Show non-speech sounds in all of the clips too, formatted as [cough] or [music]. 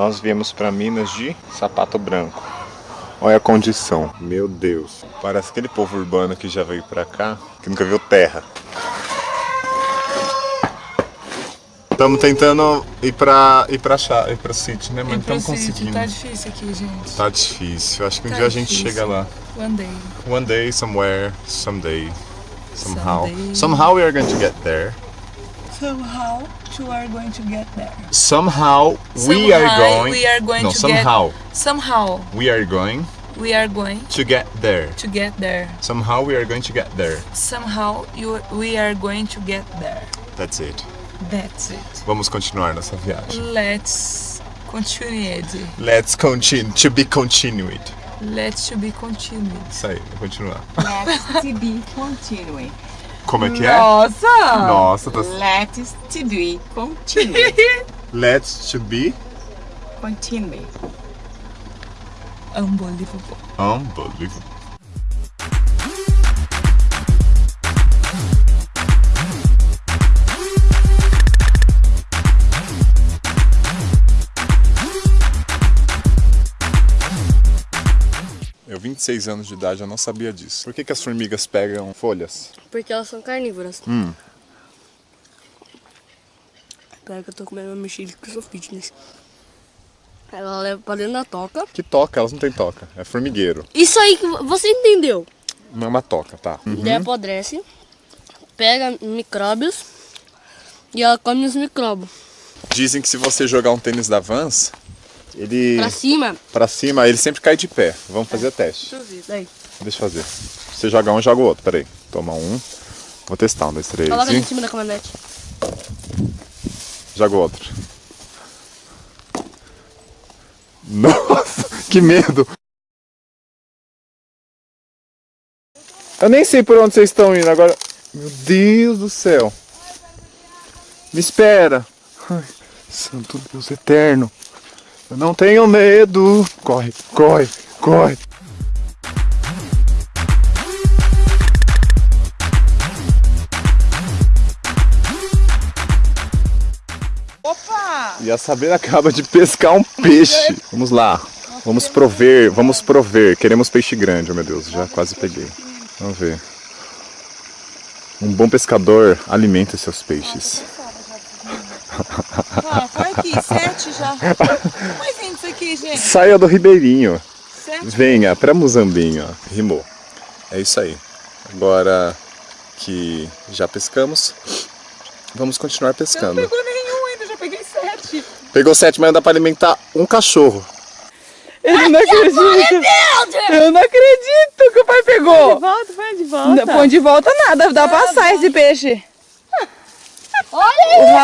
Nós viemos para Minas de sapato branco. Olha a condição. Meu Deus. Parece aquele povo urbano que já veio pra cá, que nunca viu terra. Estamos tentando ir pra, ir chá, ir pra City, né? Mas não estamos conseguindo. Tá difícil aqui, gente. Tá difícil. Acho que um Tá dia a gente difícil. chega lá. One day. One day, somewhere, someday, somehow. Someday. Somehow we are going to get there. Somehow you are going to get there. Somehow we are going. we are going no, to somehow get somehow we are going we are going to get there. to get there. Somehow we are going to get there. Somehow you we are going to get there. That's it. That's it. Vamos continuar nossa viagem. Let's continue. Let's continue. To be continued. Let's to be continued. Isso aí, continuar. Let's to be continuing. Como é que é? Nossa! Nossa, tá... Let's to be continuing. [laughs] Let's to be continuing. Unbelievable. unbelievable. 26 anos de idade, eu não sabia disso. Por que, que as formigas pegam folhas? Porque elas são carnívoras. Hum. Pera que eu tô comendo uma mexilha que eu sou fitness. Ela leva pra dentro da toca. Que toca? Elas não têm toca. É formigueiro. Isso aí que você entendeu. Não é uma toca, tá? Uhum. Daí apodrece, pega micróbios e ela come os micróbios. Dizem que se você jogar um tênis da Vans, ele Pra cima, pra cima, ele sempre cai de pé. Vamos fazer o teste. daí. Deixa eu fazer. Você joga um, joga o outro. Peraí. Toma um. Vou testar. Um, dois, três. Coloca E... em cima da caminhonete. Joga o outro. [laughs] Nossa, que medo. Eu nem sei por onde vocês estão indo agora. Meu Deus do céu. Me espera. Ai, santo Deus eterno. Eu não tenho medo. Corre, corre, corre. Opa! E a Sabrina acaba de pescar um peixe. Vamos lá. Vamos prover, vamos prover. Queremos peixe grande, oh meu Deus, já quase peguei. Vamos ver. Um bom pescador alimenta seus peixes. Ah, foi aqui, sete já. Mas vem isso aqui, gente. Saia do Ribeirinho. Sete. Venha pra Muzambinho, ó. Rimou. É isso aí. Agora que já pescamos, vamos continuar Eu não pescando. pegou nenhum ainda, já peguei sete. Pegou sete, mas dá pra alimentar um cachorro. Eu não acredito. Eu não acredito que o pai pegou. Volta, vai de Não volta. põe de volta nada, dá pra assar esse peixe.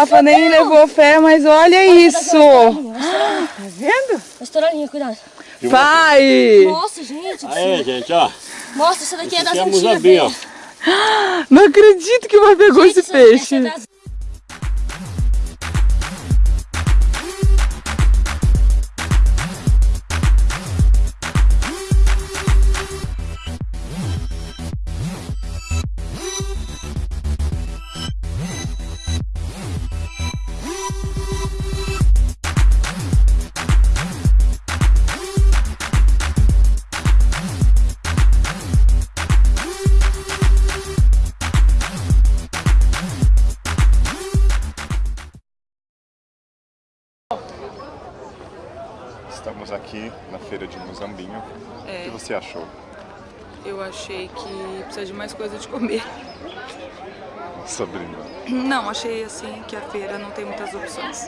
Rafa nem levou fé, mas olha isso. Tá vendo? A estouradinha, cuidado. Pai! Nossa, gente. Aí, gente, ó. Nossa, essa daqui é das Esse é antigas, Muzambinho, ó. velho. Não acredito que o pai pegou Gente, esse essa- essa peixe. Estamos aqui na feira de Muzambinho. O que você achou? Eu achei que precisa de mais coisa de comer. Sabrina. Não, achei assim que a feira não tem muitas opções.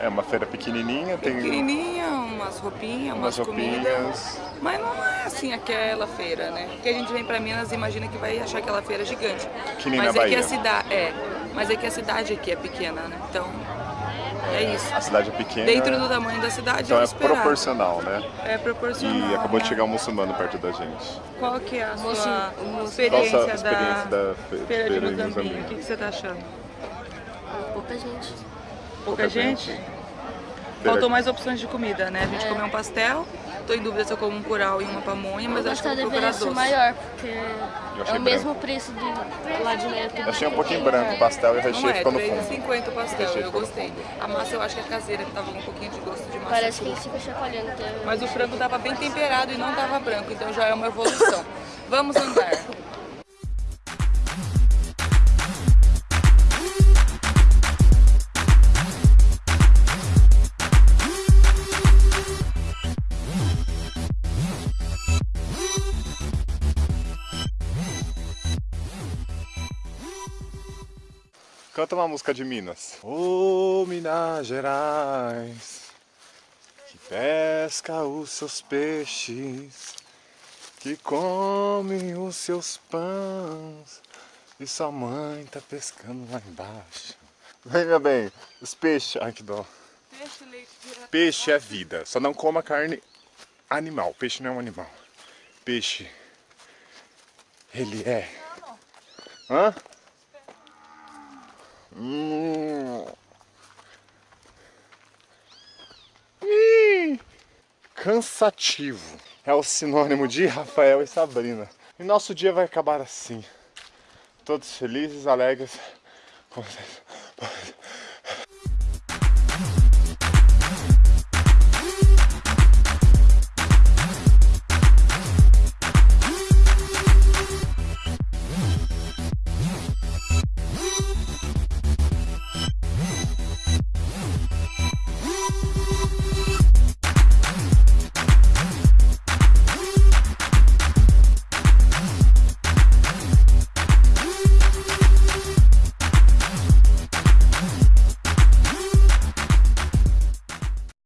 É uma feira pequenininha, tem Pequenininha, umas roupinhas, umas umas comidas. roupinhas. Mas não é assim aquela feira, né? Porque a gente vem pra Minas e imagina que vai achar aquela feira gigante. Que nem mas na é que a Bahia. cidade é, mas é que a cidade aqui é pequena, né? Então é isso. A cidade é pequena. Dentro do tamanho da cidade Então é é esperado. proporcional, né? É proporcional. E acabou de né? chegar um muçulmano perto da gente. Qual que é a sua experiência, experiência da, da fe- feira de feira Mozambique? Mozambique? O que, que você tá achando? Pouca gente. Pouca, gente? Feira- Faltou mais opções de comida, né? A gente comeu um pastel Tô em dúvida se eu como um curau e uma pamonha, mas Eu acho que eu vou procurar doce. maior, porque é o mesmo preço do lá de dentro. Eu achei um pouquinho branco o pastel e o Não recheio é, ficou no fundo. 3,50 o pastel, eu gostei. A massa eu acho que é caseira, que tava com um pouquinho de gosto de massa. Parece que ele fica chacoalhando até. Mas o frango tava bem temperado e não tava branco, então já é uma evolução. Vamos andar. [laughs] Canta uma música de Minas. Ô Minas Gerais, que pesca os seus peixes, que come os seus pães, e sua mãe tá pescando lá embaixo. Vem, meu bem, os peixes. Ai, que dó. Peixe, leite, direto. Peixe é vida, só não coma carne animal. Peixe não é um animal. Peixe, ele é. Hã? Hum. Cansativo é o sinônimo de Rafael e Sabrina. E nosso dia vai acabar assim. Todos felizes, alegres. com vocês.